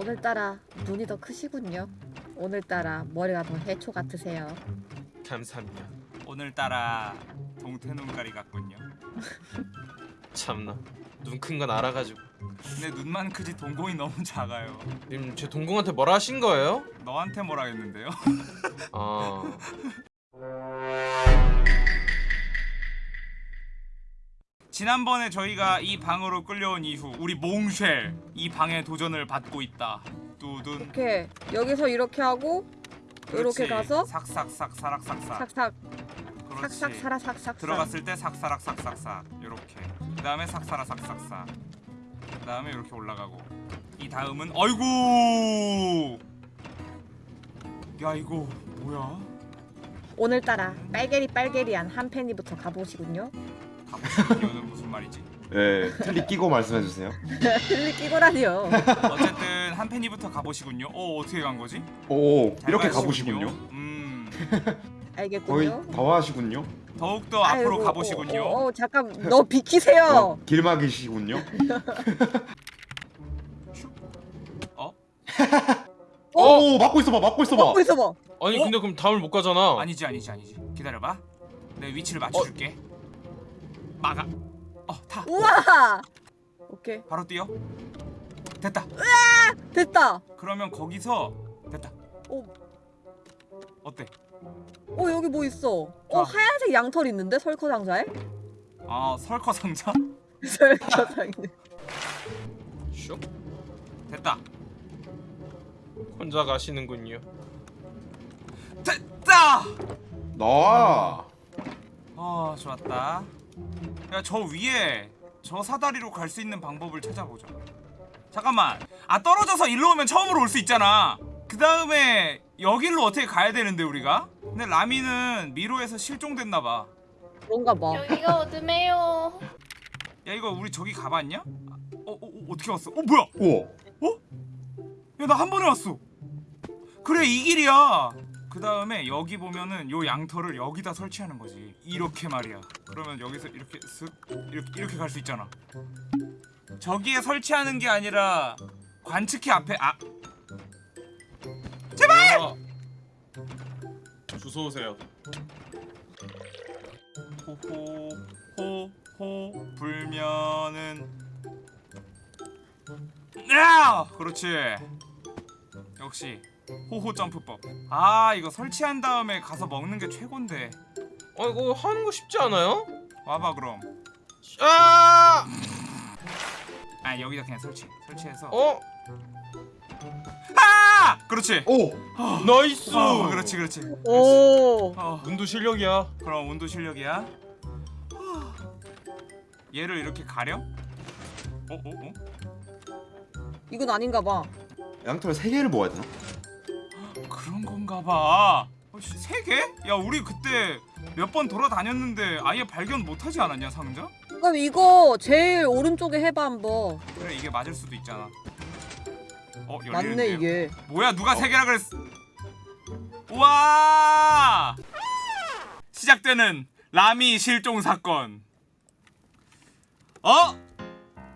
오늘따라 눈이 더 크시군요. 오늘따라 머리가 더 해초 같으세요. 감사합니다. 오늘따라 동태 눈깔이 같군요. 참나 눈 큰 건 알아가지고 근데 눈만 크지 동공이 너무 작아요. 님 제 동공한테 뭐라 하신 거예요? 너한테 뭐라 했는데요? 아 지난번에 저희가 이 방으로 끌려온 이후 우리 몽쉘 이 방에 도전을 받고 있다. 뚜둔. 이렇게 여기서 이렇게 하고 이렇게. 가서 삭삭삭 사락삭삭. 삭삭 그렇지. 삭삭 사라 삭삭 들어갔을 때 삭사락 삭삭삭 이렇게. 그 다음에 삭사라 삭삭삭. 그 다음에 이렇게 올라가고. 이 다음은 어이구. 야 이거 뭐야? 오늘따라 빨개리 빨개리한 한 팬이부터 가보시군요. 가보시면은 무슨 말이지? 네, 틀리 끼고 말씀해 주세요. 틀리 끼고라니요. 어쨌든 한 팬이부터 가보시군요. 어 어떻게 간 거지? 오, 잘 이렇게. 가보시군요. 음. 거의 알겠군요. 다 와시군요. 더욱더 앞으로 가보시군요. 어, 어, 잠깐 너 비키세요. 어, 길막이시군요. 어? 오, 막고 있어봐, 막고 있어봐. 먹고 있어봐. 아니 어? 근데 그럼 다음을 못 가잖아. 아니지 아니지 아니지. 기다려봐. 내 위치를 맞춰줄게. 막아. 어 타. 우와. 오케이 바로 뛰어. 됐다. 됐다. 그러면 거기서 됐다. 오. 어때? 어 여기 뭐 있어? 좋아. 어 하얀색 양털 있는데 설커 상자에? 아 설커 상자? 설커 상자. 슉 됐다. 혼자 가시는군요. 됐다. 나와. 아 좋았다. 야 저 위에 저 사다리로 갈 수 있는 방법을 찾아보자. 잠깐만. 아 떨어져서 일로 오면 처음으로 올 수 있잖아. 그 다음에 여길로 어떻게 가야 되는데 우리가? 근데 라미는 미로에서 실종됐나 봐. 그런가 봐. 여기가 어둠해요. 야 이거 우리 저기 가봤냐? 어, 어, 어 어떻게 왔어? 어 뭐야? 우와. 야나 한 번에 왔어. 그래 이 길이야. 그 다음에 여기 보면은 요 양털을 여기다 설치하는 거지. 이렇게 말이야. 그러면 여기서 이렇게 쓱 이렇게 이렇게 갈 수 있잖아. 저기에 설치하는 게 아니라 관측기 앞에 아 제발. 주소 오세요. 호호 호호 불면은 야 그렇지 역시 호호 점프법 아 이거 설치한 다음에 가서 먹는 게 최곤데 어 이거 하는 거 쉽지 않아요? 와봐 그럼 아! 아 여기다 그냥 설치 설치해서 어? 아 그렇지 오, nice. 어 그렇지 그렇지 오. 어 운도 실력이야. 그럼 운도 실력이야 얘를 이렇게 가려? 어? 어? 어? 이건 아닌가 봐. 양털 세 개를 모아야 되나? 그런 건가 봐. 어, 씨, 세 개? 야, 우리 그때 몇 번 돌아다녔는데 아예 발견 못하지 않았냐, 상자? 그럼 이거 제일 오른쪽에 해봐 한번. 그래, 이게 맞을 수도 있잖아. 어, 열리는데요? 맞네 이게. 뭐야, 누가 세 개라 그랬어? 우와! 시작되는 라미 실종 사건. 어?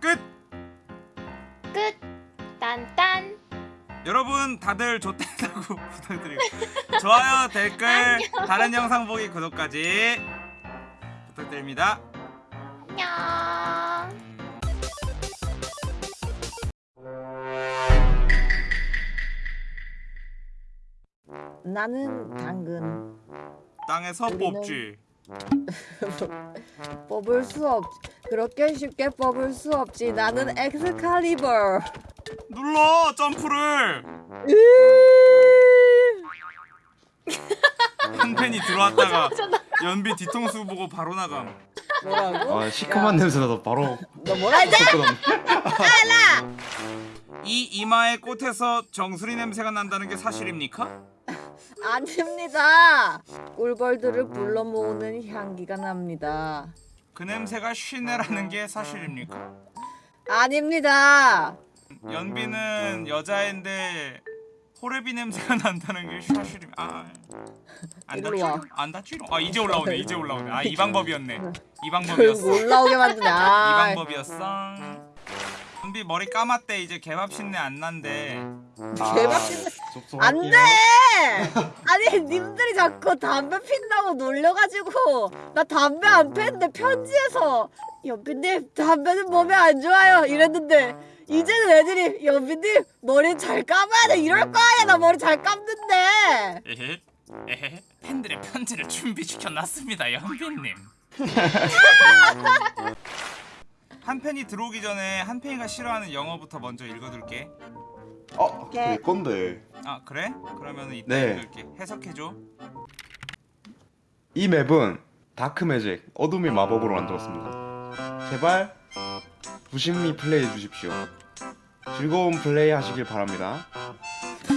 끝. 끝. 딴딴. 여러분 다들 좋다고 부탁드리고 좋아요 댓글 다른 영상 보기 구독까지 부탁드립니다. 안녕. 나는 당근. 땅에서 우리는- 뽑지. 뽑을 수 없. 그렇게 쉽게 뽑을 수 없지. 나는 엑스칼리버. 눌러 점프를 한 팬이 들어왔다가 연비 뒤통수 보고 바로 나감. 뭐라고? 아, 시큼한 냄새 나서 바로 너 뭐라 했지? 쏟아놨네. 이 이마의 꽃에서 정수리 냄새가 난다는 게 사실입니까? 아닙니다. 꿀벌들을 불러 모으는 향기가 납니다. 그 냄새가 쉬네라는 게 사실입니까? 아닙니다. 연비는 여자인데 호레비 냄새가 난다는 게 사실임. 아, 안. 다치로? 안 다치로? 아 이제 올라오네. 이제 올라오네. 아 이 방법이었네. 이 방법이었어. 이 올라오게 만드냐. 방법이었어. 연비 머리 감았대 이제 개밥 신내 안 난대 개밥 신내- 안안 돼! 아니 님들이 자꾸 담배 핀다고 놀려가지고 나 담배 안 피는데 편지에서 연비님 담배는 몸에 안 좋아요 이랬는데 이제는 애들이 연비님 머리 잘 감아야 돼. 이럴 거 아니야. 나 머리 잘 감는데. 에헤. 에헤. 팬들의 편지를 준비시켜 놨습니다 연비님. 한 팬이 들어오기 전에 한 팬이가 싫어하는 영어부터 먼저 읽어둘게. 어, 내 건데. 아 그래? 그러면 이따 네. 읽을게 해석해줘. 이 map은 dark magic, 어둠의 마법으로 만들었습니다. 제발 부심리 플레이해 주십시오. 즐거운 플레이 하시길 바랍니다.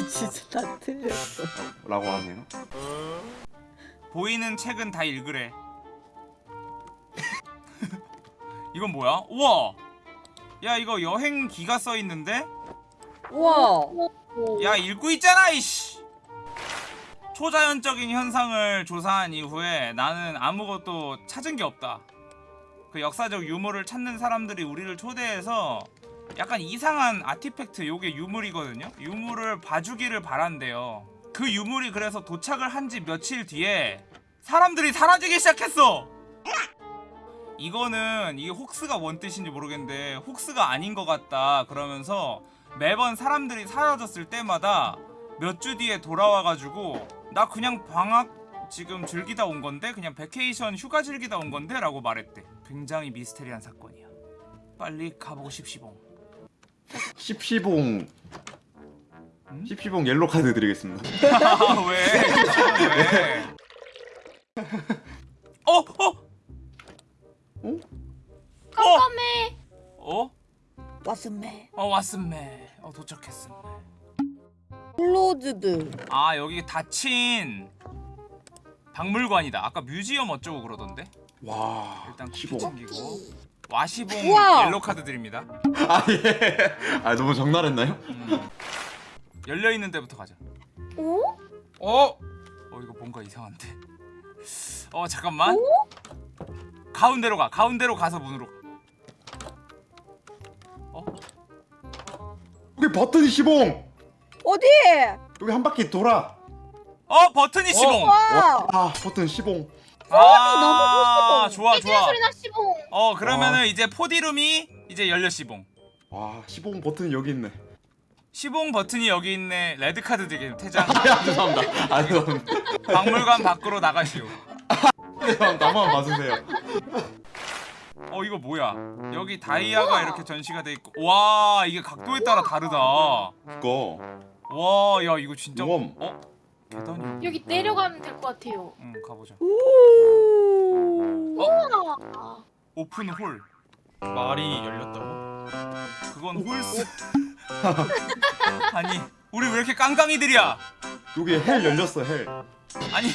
진짜 다 틀렸어 라고 하네요. 보이는 책은 다 읽으래 이건 뭐야? 우와 야 이거 여행 기가 써있는데? 우와 야 읽고 있잖아 이씨 초자연적인 현상을 조사한 이후에 나는 아무것도 찾은 게 없다 그 역사적 유물을 찾는 사람들이 우리를 초대해서 약간 이상한 아티팩트 요게 유물이거든요? 유물을 봐주기를 바란대요. 그 유물이 그래서 도착을 한 지 며칠 뒤에 사람들이 사라지기 시작했어! 이거는 이게 hoax가 뭔 뜻인지 모르겠는데 hoax가 아닌 것 같다 그러면서 매번 사람들이 사라졌을 때마다 몇 주 뒤에 돌아와가지고 나 그냥 방학 지금 즐기다 온 건데 그냥 vacation 휴가 즐기다 온 건데 라고 말했대. 굉장히 미스테리한 사건이야. 빨리 가보고 싶시봉 십시봉 음? 십시봉 옐로 카드 드리겠습니다. 아, 왜? 왜? 어? 어? 깜깜해. 어? 왔음매 어 왔음매 어 도착했음매 closed 아 여기 닫힌 박물관이다 아까 museum 어쩌고 그러던데 와, 일단 쿠키 시봉. 챙기고 와시봉 우와! 옐로 카드 드립니다 아 예. 아 너무 적나랬나요? 음. 열려 있는 데부터 가자 오? 어? 어 이거 뭔가 이상한데 어 잠깐만 가운데로 가 가운데로 가서 문으로 가. 어? 여기 버튼이 시봉. 어디? 여기 한 바퀴 돌아. 어 버튼이 시봉 와 아, 버튼 시봉. 아 너무 좋아 좋아 소리 나 씨봉. 어 그러면은 이제 포디룸이 이제 열려 시봉 와, 시봉 버튼 여기 있네. 시봉 버튼이 여기 있네 레드 카드 되게 퇴장 아, 죄송합니다. 아, 죄송합니다. 박물관 밖으로 나가시오 죄송합니다. 나만 봐주세요. 어 이거 뭐야 여기 다이아가 이렇게 전시가 돼 있고 와 이게 각도에 따라 다르다 그거. 와야 이거 진짜 우엄. 어 계단이 여기 내려가면 될 것 같아요. 응 가보자 오. 오픈 홀 말이 열렸다고? 그건 홀스 아니 우리 왜 이렇게 깡깡이들이야 여기 헬 열렸어, 헬. 아니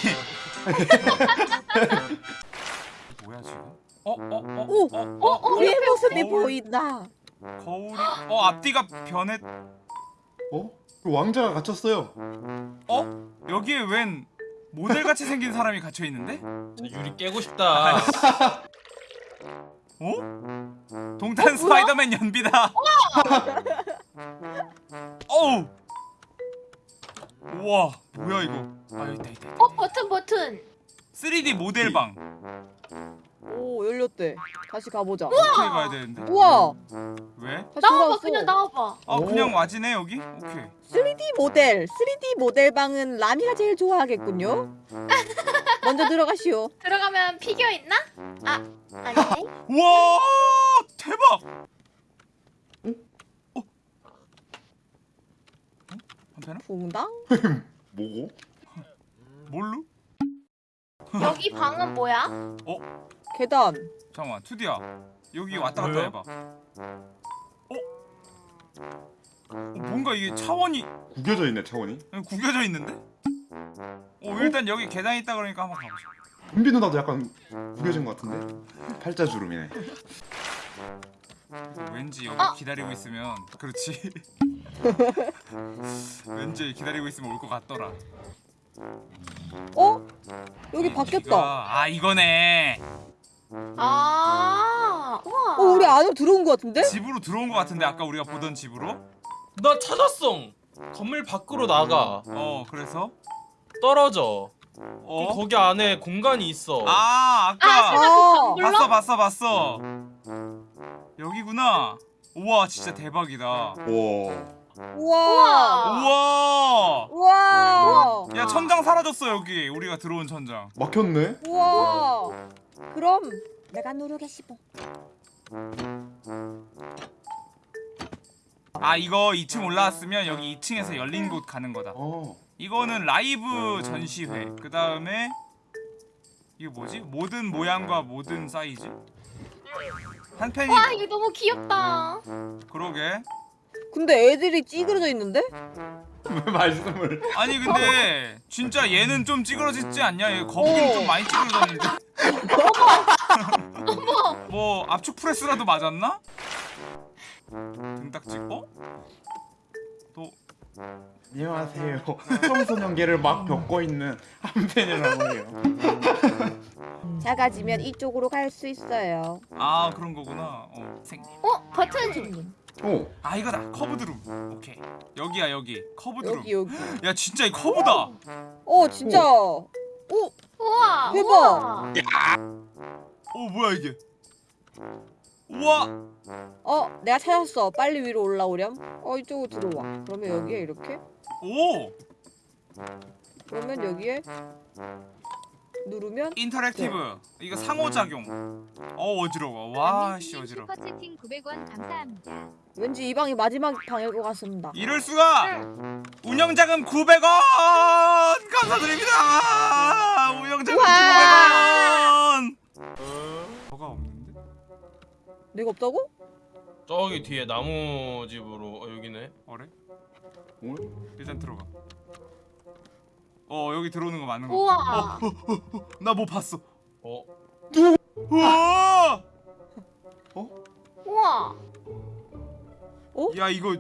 뭐야 지금 어 어 어 오! 어, 어, 어, 우리의 모습이 거울. 보인다 거울이 어 앞뒤가 변했 어? 그 왕자가 갇혔어요. 어 여기에 웬 모델같이 생긴 사람이 갇혀 있는데 자, 유리 깨고 싶다. 어? 동탄 스파이더맨 연비다. 어우! 우와 뭐야 이거? 아 여기 있다 있다, 있다. 어 버튼 버튼. 3D 모델방 오 열렸대 다시 가보자 어떻게 가야 되는데 우와 왜? 나와봐 그냥 나와봐. 아 오. 그냥 와지네 여기? 오케이 3D 모델 3D 모델방은 라미가 제일 좋아하겠군요 먼저 들어가시오 들어가면 피규어 있나? 아 아니네. 우와 대박 어? 어? 한편아? 붕당 뭐고? 뭘로? 여기 방은 뭐야? 계단 잠깐만 투디야 여기 왔다 갔다? 해봐 어? 어? 뭔가 이게 차원이 구겨져 있네, 차원이. 구겨져 있는데? 어 일단 여기 계단 있다 그러니까 한번 가보자 은비 누나도 약간 구겨진 것 같은데? 팔자주름이네. 왠지 여기 어? 기다리고 있으면 그렇지 왠지 기다리고 있으면 올 것 같더라 어? 여기 바뀌었다 아 이거네 아 우와 우와 어 우리 안으로 들어온 거 같은데? 집으로 들어온 것 같은데 아까 우리가 보던 집으로? 나 찾았어. 건물 밖으로 나가. 어 그래서 떨어져. 어? 거기 안에 공간이 있어. 아아 아까 설마 어. 그 봤어? 봤어 봤어 여기구나 우와 진짜 대박이다 와. 우와. 우와 우와. 야 천장 사라졌어 여기 우리가 들어온 천장 막혔네. 우와. 그럼 내가 누르겠시보. 아 이거 2층 올라왔으면 여기 2층에서 열린 곳 가는 거다 어. 이거는 라이브 전시회 그 다음에 이게 뭐지? 모든 모양과 모든 사이즈 한 팬이 와 이거 너무 귀엽다 그러게 근데 애들이 찌그러져 있는데? 왜 말씀을? 아니 근데 진짜 얘는 좀 찌그러지지 않냐? 얘 거북이는 어. 좀 많이 찌그러졌는데 뭐 압축 프레스라도 맞았나? 등딱지 어? 또 안녕하세요. 청소년계를 막 겪고 있는 한편이라고 해요. 작아지면 이쪽으로 갈 수 있어요. 아 그런 거구나. 어, 생. 어 버튼 오. 아 이거다. 커브드룸. 오케이. 여기야 여기. 커브드룸. 여기 여기. 야 진짜 이 커브다. 어 진짜. 오. 우와 대박. 우와. 어 뭐야 이게? 우와. 어 내가 찾았어. 빨리 위로 올라오렴. 어 이쪽으로 들어와. 그러면 여기에 이렇게. 오. 그러면 여기에 누르면 interactive. 이거 상호작용. 어 어지러워. 와씨 어지러워. 슈퍼채팅 900원 감사합니다. 왠지 이 방이 마지막 방일 것 같습니다. 이럴 수가. 운영자금 900원 감사드립니다. 운영자금 우와. 900원. 뭐가 없는데? 내가 없다고? 저기 뒤에 나무 집으로 어, 여기네. 어래? 오? 일단 들어가. 어 여기 들어오는 거 맞는 거. 우와 나뭐 봤어. 어. 우와! 우와 야 이거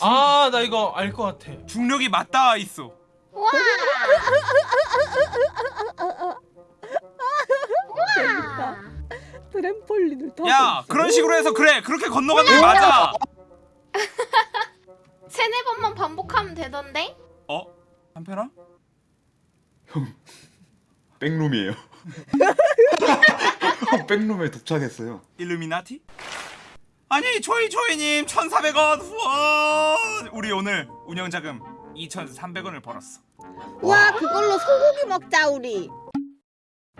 아, 나 이거 알 것 같아. 중력이 맞닿아 있어. 우와 재밌다. 트램폴린을 타고 야. 그런 식으로 해서 그래 그렇게 건너가는 게 맞아. 세네 번만 반복하면 되던데 어? 한편아? 백룸이에요. 백룸에 도착했어요. 일루미나티? 아니 조이 조이님 1,400원 후원. 우리 오늘 운영자금 2,300원을 벌었어. 와 그걸로 소고기 먹자 우리.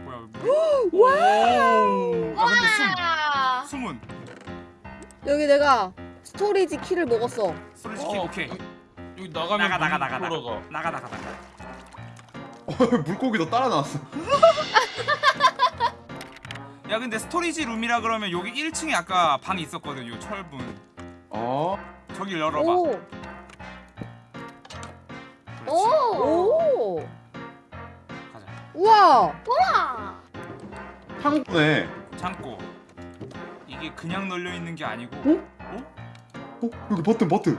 뭐야? 와! 아 근데 아숨 숨은 여기 내가 스토리지 키를 먹었어. 소리 시키 오케이. 여기 나가면 나가 나가 나가 물 나가. 나가 나가 나가. 물고기도 따라 나왔어. 야 근데 스토리지 룸이라 그러면 여기 1층에 아까 방 있었거든 요 철분. 어? 저기 열어봐. 오. 그렇지. 오 오. 가자. 우와. 우와 창고네. 창고. 이게 그냥 널려 있는 게 아니고. 어? 여기 버튼 버튼.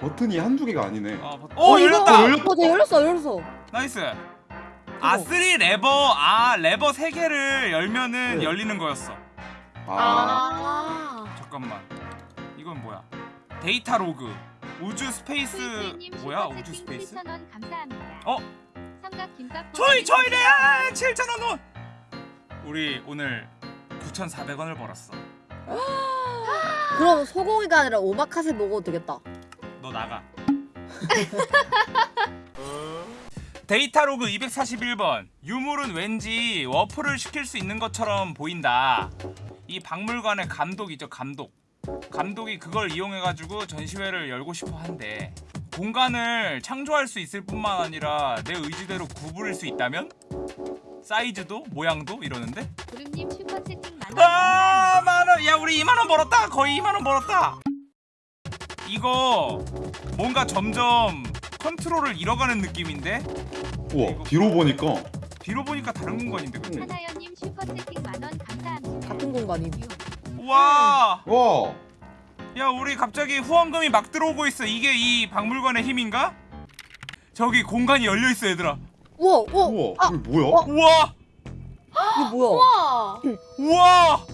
버튼이 한두 개가 아니네. 어, 버- 어 열렸다. 어, 열렸다. 어, 네, 열렸어, 열렸어. nice. 아, 3 레버. 아, 레버 3개를 열면은 네. 열리는 거였어. 아. 아 잠깐만. 이건 뭐야? data log. 우주 스페이스 뭐야? 우주 스페이스? 7,000원 감사합니다. 어? 삼각 김밥 저희 저희래 7,000원. 우리 오늘 9,400원을 벌었어. 그럼 소고기가 아니라 오마카세 먹어도 되겠다. 너 나가. data log 241번. 유물은 왠지 warp를 시킬 수 있는 것처럼 보인다. 이 박물관의 감독이죠, 감독. 감독이 그걸 이용해 가지고 전시회를 열고 싶어 한대. 공간을 창조할 수 있을 뿐만 아니라 내 의지대로 구부릴 수 있다면 사이즈도 모양도 이러는데 구름님 슈퍼 채팅 만원 아. 만원 야 우리 2만원 벌었다 거의 2만원 벌었다 이거 뭔가 점점 컨트롤을 잃어가는 느낌인데 우와 뒤로 보니까 뒤로 보니까 다른 공간인데 그치? 하나연님 슈퍼채팅 만원 감사합니다. 같은 공간임. 우와 와 야 우리 갑자기 후원금이 막 들어오고 있어 이게 이 박물관의 힘인가? 저기 공간이 열려있어 얘들아 우와, 우와, 우와 아, 이게 뭐야? 어? 우와 이게 뭐야? 우와 우와